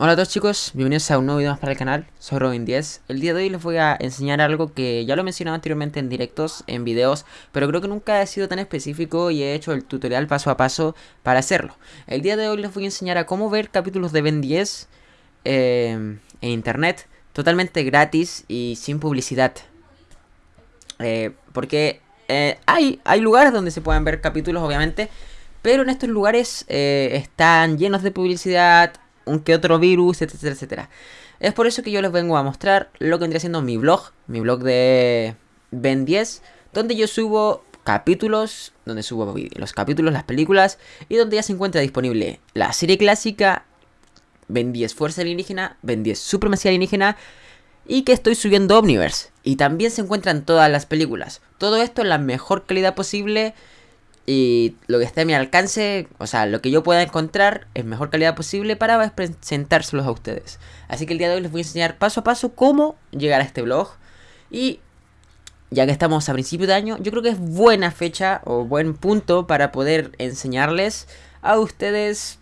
Hola a todos chicos, bienvenidos a un nuevo video más para el canal, soy Robin10 El día de hoy les voy a enseñar algo que ya lo he mencionado anteriormente en directos, en videos Pero creo que nunca he sido tan específico y he hecho el tutorial paso a paso para hacerlo. El día de hoy les voy a enseñar a cómo ver capítulos de Ben 10 eh, en internet Totalmente gratis y sin publicidad. Eh, Porque eh, hay, hay lugares donde se pueden ver capítulos obviamente Pero en estos lugares están llenos de publicidad un que otro virus, etcétera, etcétera. Es por eso que yo les vengo a mostrar lo que vendría siendo mi blog, mi blog de Ben 10, donde yo subo capítulos, donde subo los capítulos, las películas, y donde ya se encuentra disponible la serie clásica, Ben 10 Fuerza Alienígena, Ben 10 Supremacía Alienígena, y que estoy subiendo Omniverse. Y también se encuentran todas las películas. Todo esto en la mejor calidad posible y lo que esté a mi alcance, o sea, lo que yo pueda encontrar en mejor calidad posible para presentárselos a ustedes. Así que el día de hoy les voy a enseñar paso a paso cómo llegar a este blog. Y ya que estamos a principio de año, yo creo que es buena fecha o buen punto para poder enseñarles a ustedes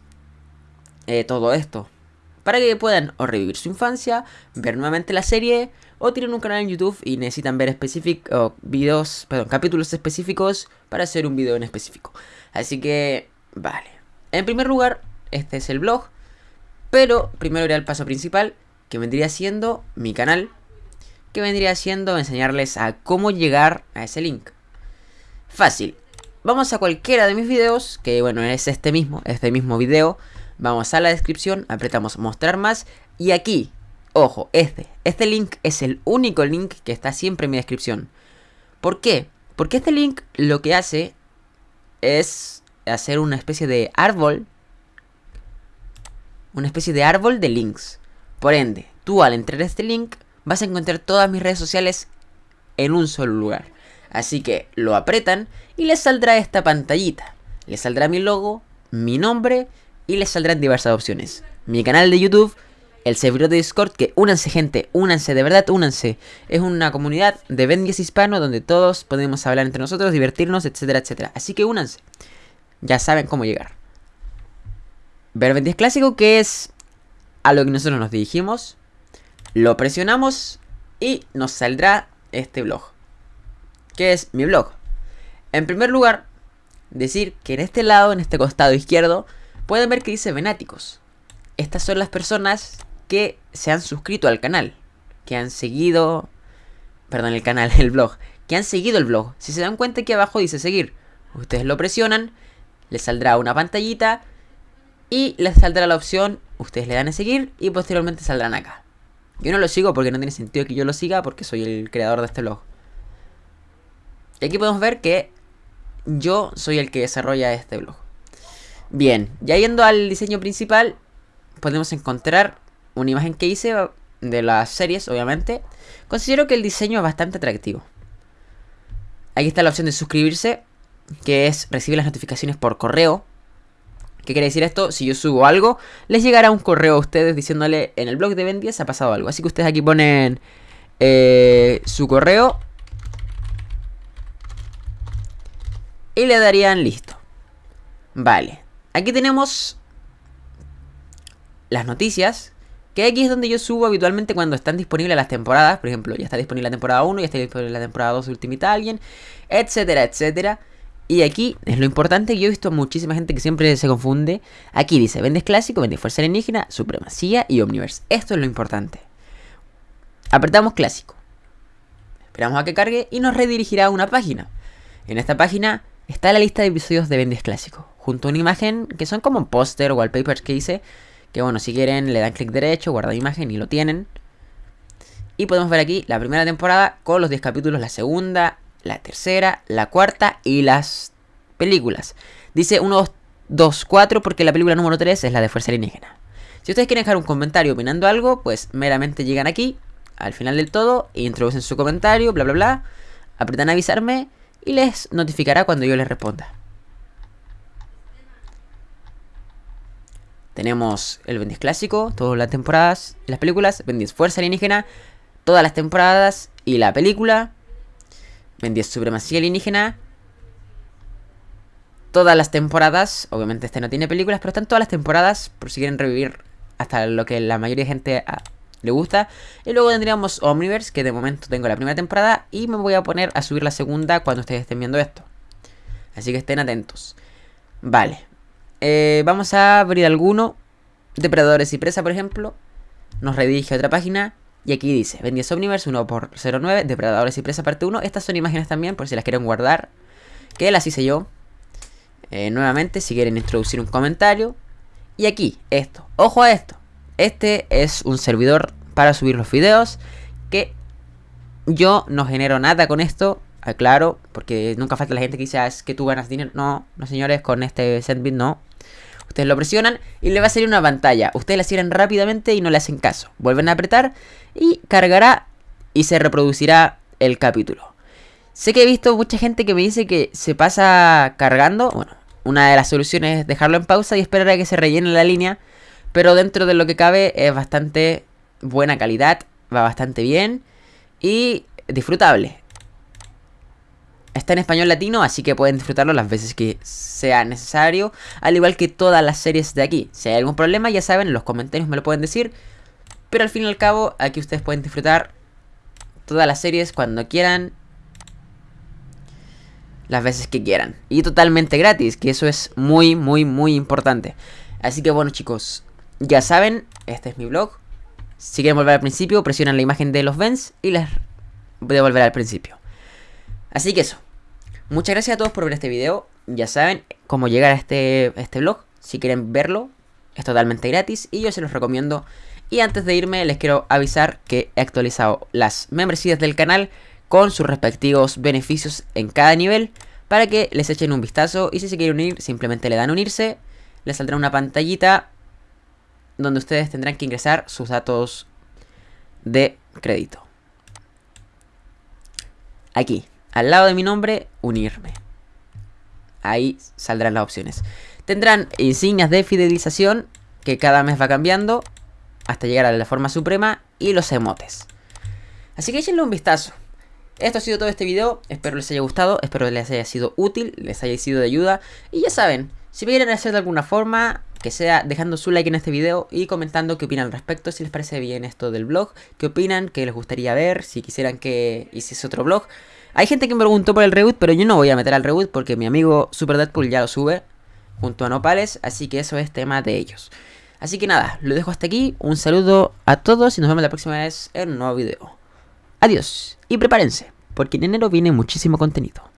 eh, todo esto. Para que puedan o revivir su infancia, ver nuevamente la serie o tienen un canal en YouTube y necesitan ver específicos perdón, capítulos específicos para hacer un video en específico. Así que, vale. En primer lugar, este es el blog, pero primero iré al paso principal, que vendría siendo mi canal, que vendría siendo enseñarles a cómo llegar a ese link. Fácil. Vamos a cualquiera de mis videos, que bueno, es este mismo, este mismo video. Vamos a la descripción, apretamos mostrar más y aquí Ojo, este, este link es el único link que está siempre en mi descripción. ¿Por qué? Porque este link lo que hace es hacer una especie de árbol. Una especie de árbol de links. Por ende, tú al entrar a este link vas a encontrar todas mis redes sociales en un solo lugar. Así que lo apretan y les saldrá esta pantallita. Les saldrá mi logo, mi nombre y les saldrán diversas opciones. Mi canal de YouTube el servidor de Discord, que únanse gente, únanse, de verdad únanse. Es una comunidad de Ben 10 hispano donde todos podemos hablar entre nosotros, divertirnos, etcétera, etcétera. Así que únanse. Ya saben cómo llegar. Ver 10 clásico, que es a lo que nosotros nos dirigimos. Lo presionamos y nos saldrá este blog. Que es mi blog. En primer lugar, decir que en este lado, en este costado izquierdo, pueden ver que dice Venáticos. Estas son las personas que se han suscrito al canal, que han seguido, perdón, el canal, el blog, que han seguido el blog. Si se dan cuenta aquí abajo dice seguir, ustedes lo presionan, les saldrá una pantallita y les saldrá la opción, ustedes le dan a seguir y posteriormente saldrán acá. Yo no lo sigo porque no tiene sentido que yo lo siga porque soy el creador de este blog. Y aquí podemos ver que yo soy el que desarrolla este blog. Bien, ya yendo al diseño principal, podemos encontrar una imagen que hice de las series, obviamente. Considero que el diseño es bastante atractivo. Aquí está la opción de suscribirse, que es recibir las notificaciones por correo. ¿Qué quiere decir esto? Si yo subo algo, les llegará un correo a ustedes diciéndole en el blog de Ben 10 ha pasado algo. Así que ustedes aquí ponen eh, su correo y le darían listo. Vale, aquí tenemos las noticias que aquí es donde yo subo habitualmente cuando están disponibles las temporadas. Por ejemplo, ya está disponible la temporada 1, ya está disponible la temporada 2 de Ultimate Alien, etcétera, etcétera. Y aquí es lo importante yo he visto a muchísima gente que siempre se confunde. Aquí dice, vendes clásico, vendes fuerza alienígena, supremacía y omniverse. Esto es lo importante. Apretamos clásico. Esperamos a que cargue y nos redirigirá a una página. En esta página está la lista de episodios de Vendes Clásico, junto a una imagen que son como póster o wallpapers que hice que bueno, si quieren le dan clic derecho, guardar imagen y lo tienen. Y podemos ver aquí la primera temporada con los 10 capítulos, la segunda, la tercera, la cuarta y las películas. Dice 1, 2, 4 porque la película número 3 es la de Fuerza Alienígena. Si ustedes quieren dejar un comentario opinando algo, pues meramente llegan aquí, al final del todo, e introducen su comentario, bla bla bla, apretan avisarme y les notificará cuando yo les responda. Tenemos el Ben clásico, todas las temporadas, las películas, Ben Fuerza Alienígena, todas las temporadas y la película, Ben Supremacía Alienígena, todas las temporadas, obviamente este no tiene películas, pero están todas las temporadas por si quieren revivir hasta lo que la mayoría de gente ah, le gusta. Y luego tendríamos Omniverse, que de momento tengo la primera temporada y me voy a poner a subir la segunda cuando ustedes estén viendo esto. Así que estén atentos. Vale. Eh, vamos a abrir alguno. Depredadores y presa, por ejemplo. Nos redirige a otra página. Y aquí dice, Ben Omniverse 1 por 09 Depredadores y presa parte 1. Estas son imágenes también, por si las quieren guardar. Que las hice yo. Eh, nuevamente, si quieren introducir un comentario. Y aquí, esto. Ojo a esto. Este es un servidor para subir los videos. Que yo no genero nada con esto. Aclaro, porque nunca falta la gente que dice, ah, que tú ganas dinero. No, no señores, con este Sendbit no. Ustedes lo presionan y le va a salir una pantalla. Ustedes la cierran rápidamente y no le hacen caso. Vuelven a apretar y cargará y se reproducirá el capítulo. Sé que he visto mucha gente que me dice que se pasa cargando. Bueno, una de las soluciones es dejarlo en pausa y esperar a que se rellene la línea. Pero dentro de lo que cabe es bastante buena calidad, va bastante bien y disfrutable. Está en español latino, así que pueden disfrutarlo las veces que sea necesario. Al igual que todas las series de aquí. Si hay algún problema, ya saben, en los comentarios me lo pueden decir. Pero al fin y al cabo, aquí ustedes pueden disfrutar todas las series cuando quieran. Las veces que quieran. Y totalmente gratis, que eso es muy, muy, muy importante. Así que bueno chicos, ya saben, este es mi blog. Si quieren volver al principio, presionan la imagen de los Vents y les voy a volver al principio. Así que eso. Muchas gracias a todos por ver este video. Ya saben cómo llegar a este, este blog. Si quieren verlo, es totalmente gratis y yo se los recomiendo y antes de irme les quiero avisar que he actualizado las membresías del canal con sus respectivos beneficios en cada nivel para que les echen un vistazo y si se quieren unir simplemente le dan unirse, les saldrá una pantallita donde ustedes tendrán que ingresar sus datos de crédito. Aquí, al lado de mi nombre, unirme. Ahí saldrán las opciones. Tendrán insignias de fidelización que cada mes va cambiando hasta llegar a la forma suprema y los emotes. Así que échenle un vistazo. Esto ha sido todo este video, espero les haya gustado, espero les haya sido útil, les haya sido de ayuda. Y ya saben, si me quieren hacer de alguna forma, que sea dejando su like en este video y comentando qué opinan al respecto, si les parece bien esto del blog, qué opinan, qué les gustaría ver, si quisieran que hiciese otro blog. Hay gente que me preguntó por el reboot, pero yo no voy a meter al reboot porque mi amigo Super Deadpool ya lo sube junto a Nopales, así que eso es tema de ellos. Así que nada, lo dejo hasta aquí. Un saludo a todos y nos vemos la próxima vez en un nuevo video. Adiós y prepárense, porque en enero viene muchísimo contenido.